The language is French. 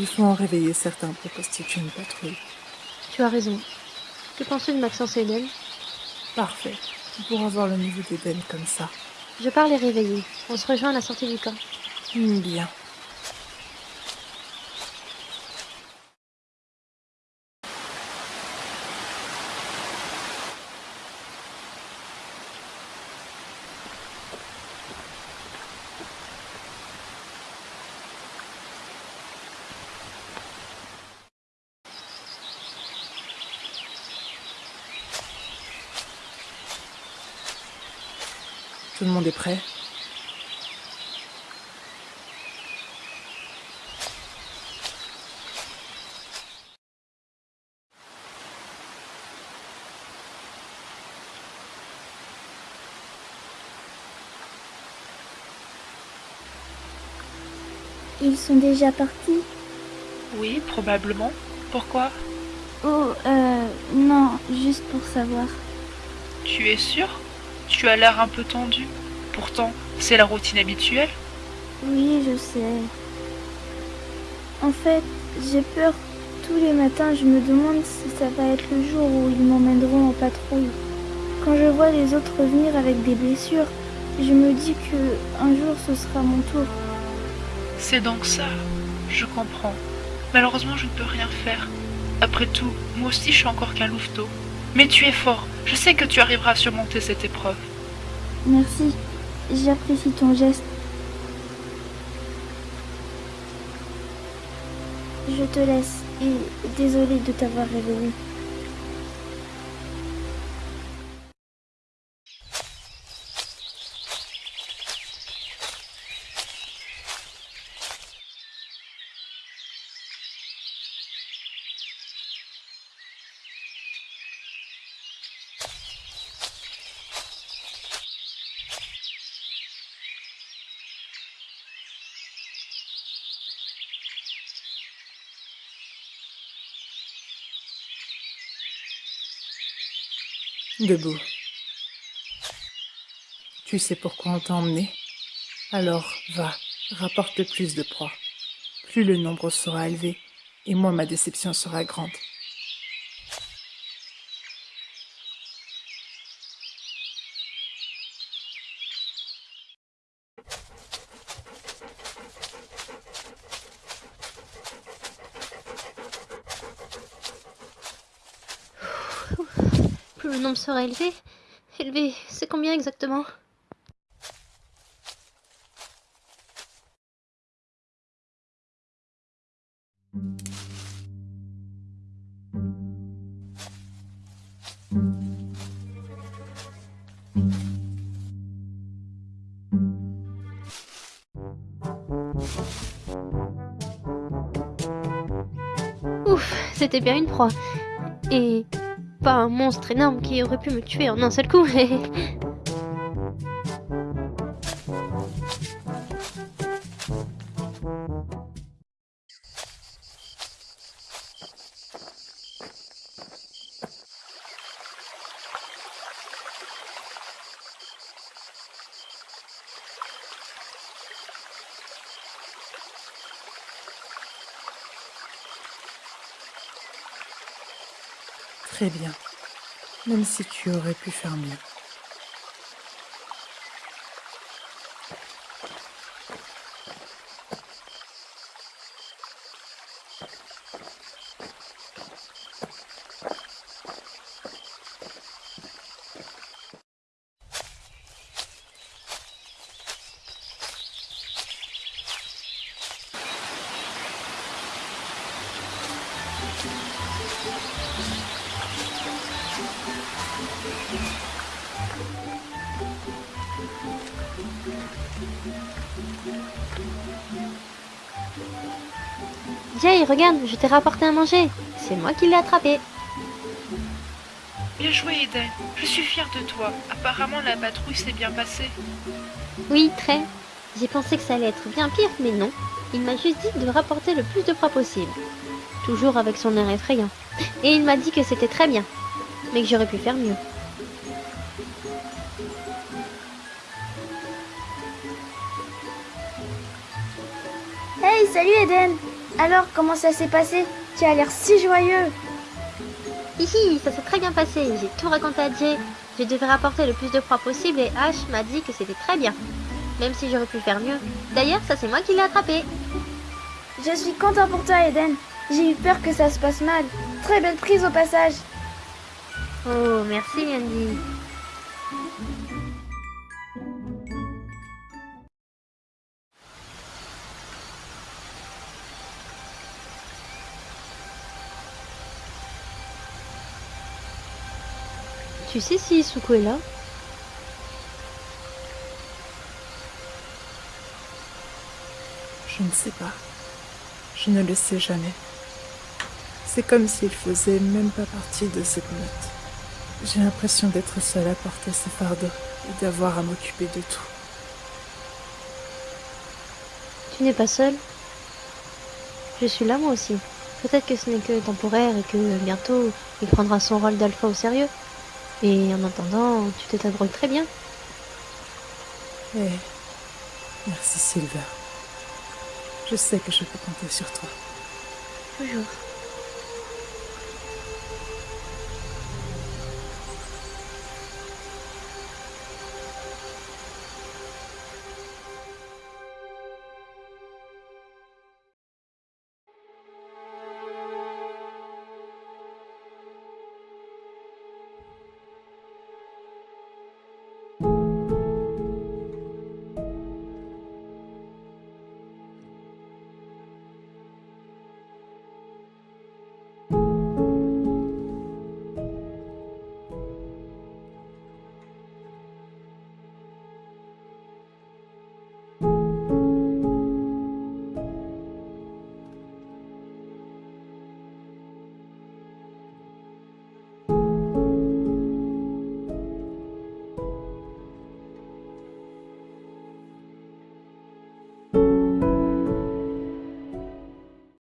Il faut en réveiller certains pour constituer une patrouille. Tu as raison. Que penses-tu de Maxence et Eden Parfait. Pour avoir le niveau d'Eden comme ça. Je pars les réveiller. On se rejoint à la sortie du camp. Hmm, Bien. Tout le monde est prêt Ils sont déjà partis Oui, probablement. Pourquoi? Oh, euh, non, juste pour savoir. Tu es sûr? Tu as l'air un peu tendu. Pourtant, c'est la routine habituelle. Oui, je sais. En fait, j'ai peur. Tous les matins, je me demande si ça va être le jour où ils m'emmèneront en patrouille. Quand je vois les autres revenir avec des blessures, je me dis que un jour ce sera mon tour. C'est donc ça. Je comprends. Malheureusement, je ne peux rien faire. Après tout, moi aussi je suis encore qu'un louveteau. Mais tu es fort. Je sais que tu arriveras à surmonter cette épreuve. Merci, j'apprécie ton geste. Je te laisse et désolée de t'avoir réveillé. Debout. Tu sais pourquoi on t'a emmené? Alors, va, rapporte plus de proies. Plus le nombre sera élevé, et moins ma déception sera grande. Le nombre sera élevé. Élevé, c'est combien exactement? Ouf, c'était bien une proie. Et pas un monstre énorme qui aurait pu me tuer en un seul coup. Très bien. Même si tu aurais pu faire mieux. Jay, regarde, je t'ai rapporté à manger. C'est moi qui l'ai attrapé. Bien joué, Eden. Je suis fière de toi. Apparemment, la patrouille s'est bien passée. Oui, très. J'ai pensé que ça allait être bien pire, mais non. Il m'a juste dit de rapporter le plus de proies possible. Toujours avec son air effrayant. Et il m'a dit que c'était très bien. Mais que j'aurais pu faire mieux. Hey, salut Eden Alors, comment ça s'est passé? Tu as l'air si joyeux. Hihi, ça s'est très bien passé. J'ai tout raconté à Jay. Je devais rapporter le plus de proies possible et Ash m'a dit que c'était très bien. Même si j'aurais pu faire mieux. D'ailleurs, ça c'est moi qui l'ai attrapé. Je suis content pour toi, Eden. J'ai eu peur que ça se passe mal. Très belle prise au passage. Oh, merci Andy. Tu sais si Isuko est là? Je ne sais pas. Je ne le sais jamais. C'est comme s'il faisait même pas partie de cette meute. J'ai l'impression d'être seule à porter ce fardeau et d'avoir à m'occuper de tout. Tu n'es pas seule Je suis là moi aussi. Peut-être que ce n'est que temporaire et que bientôt il prendra son rôle d'alpha au sérieux. Et en attendant, tu te très bien. Eh, merci Silver. Je sais que je peux compter sur toi.